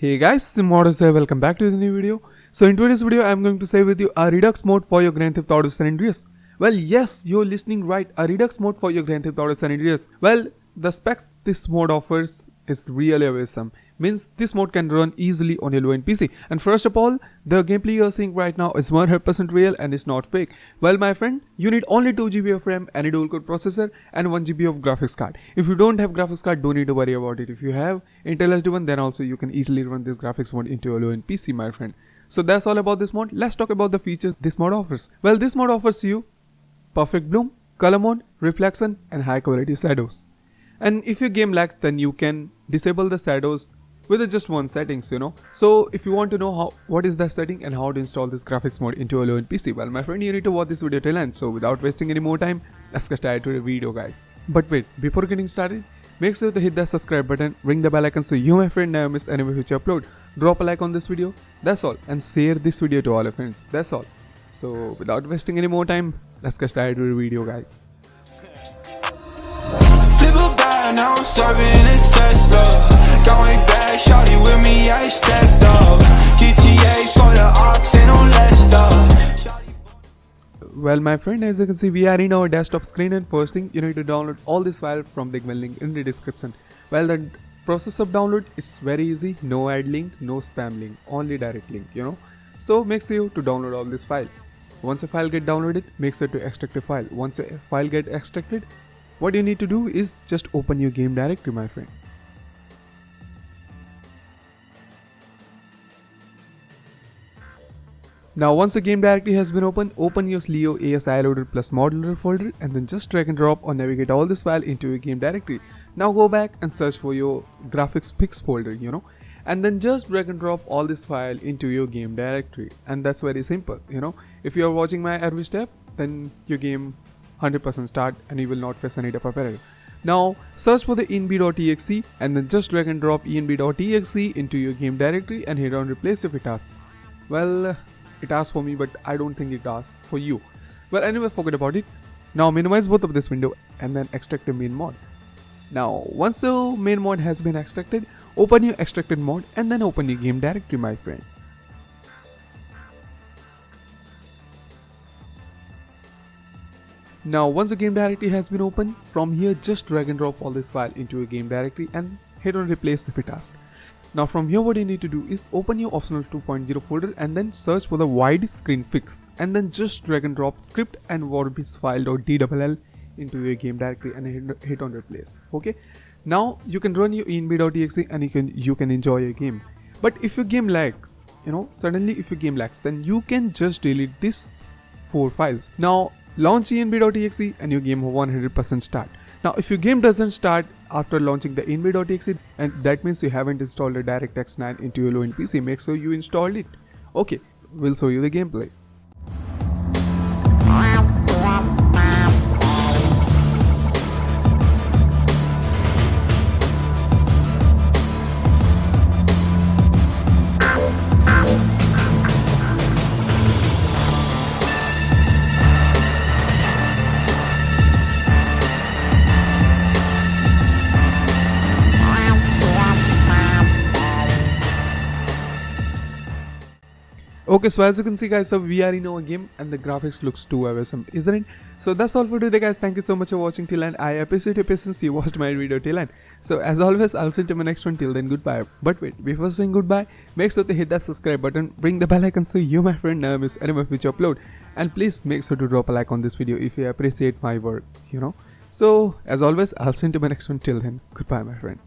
Hey guys, Simodus here, welcome back to the new video. So in today's video, I'm going to say with you a Redux mode for your Grand Theft Auto San Andreas. Well, yes, you're listening right, a Redux mode for your Grand Theft Auto San Andreas. Well, the specs this mode offers is really awesome means this mode can run easily on your low-end PC. And first of all, the gameplay you're seeing right now is 100% real and it's not fake. Well my friend, you need only 2GB of RAM, any dual-core processor and 1GB of graphics card. If you don't have graphics card, don't need to worry about it. If you have Intel HD one, then also you can easily run this graphics mode into your low-end PC my friend. So that's all about this mod. Let's talk about the features this mod offers. Well, this mod offers you perfect bloom, color mode, reflection and high quality shadows. And if your game lags, then you can disable the shadows with just one settings you know. So if you want to know how what is that setting and how to install this graphics mode into a low-end PC well my friend you need to watch this video till end. So without wasting any more time let's get started to the video guys. But wait before getting started make sure to hit that subscribe button ring the bell icon so you my friend never miss any future upload. Drop a like on this video that's all and share this video to all your friends that's all. So without wasting any more time let's get started to the video guys Going back, shawty with me, I stepped up. GTA for the ops and on well my friend as you can see we are in our desktop screen and first thing you need to download all this file from the link in the description. Well the process of download is very easy. No ad link no spam link only direct link you know. So make sure to download all this file. Once a file get downloaded make sure to extract a file. Once a file get extracted what you need to do is just open your game directory my friend. Now once the game directory has been opened, open your Leo ASI loader plus modular folder and then just drag and drop or navigate all this file into your game directory. Now go back and search for your graphics pics folder, you know, and then just drag and drop all this file into your game directory. And that's very simple, you know. If you are watching my every step, then your game 100% start and you will not face any of error. Now search for the env.exe and then just drag and drop env.exe into your game directory and hit on replace if it asks. Well, it asks for me but I don't think it asks for you. Well anyway forget about it. Now minimize both of this window and then extract the main mod. Now once the main mod has been extracted, open your extracted mod and then open your game directory my friend. Now once the game directory has been opened, from here just drag and drop all this file into your game directory and hit on replace if it asks. Now from here what you need to do is open your optional 2.0 folder and then search for the wide screen fix and then just drag and drop script and warpies file.dll into your game directory and hit, hit on replace okay? Now you can run your env.exe and you can you can enjoy your game. But if your game lags you know suddenly if your game lags then you can just delete these four files. Now launch env.exe and your game 100% start. Now if your game doesn't start after launching the env.exe and that means you haven't installed a DirectX 9 into your low-end PC, make sure you install it. Okay, we'll show you the gameplay. Okay, so as you can see guys, so we are in our game and the graphics looks too awesome, isn't it? So that's all for today guys, thank you so much for watching till end. I appreciate your patience, you watched my video till end. So as always, I'll see you in my next one, till then goodbye. But wait, before saying goodbye, make sure to hit that subscribe button, ring the bell icon so you my friend never miss any of my future upload. And please make sure to drop a like on this video if you appreciate my work, you know. So as always, I'll see you in my next one, till then, goodbye my friend.